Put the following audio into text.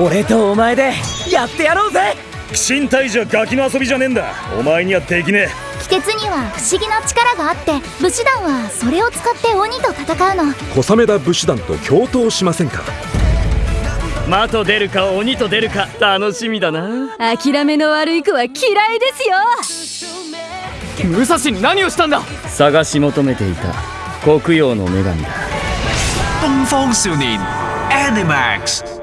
俺とお前でやってやろうぜ。鬼神退治はガキの遊びじゃねえんだ。お前にはできねえ。鬼鉄には不思議な力があって武士団はそれを使って鬼と戦うの。小雨田武士団と共闘しませんか？魔と出るか鬼と出るか楽しみだな。諦めの悪い子は嫌いですよ。武蔵に何をしたんだ？探し求めていた。黒曜の女神だ。東方少年 Animax.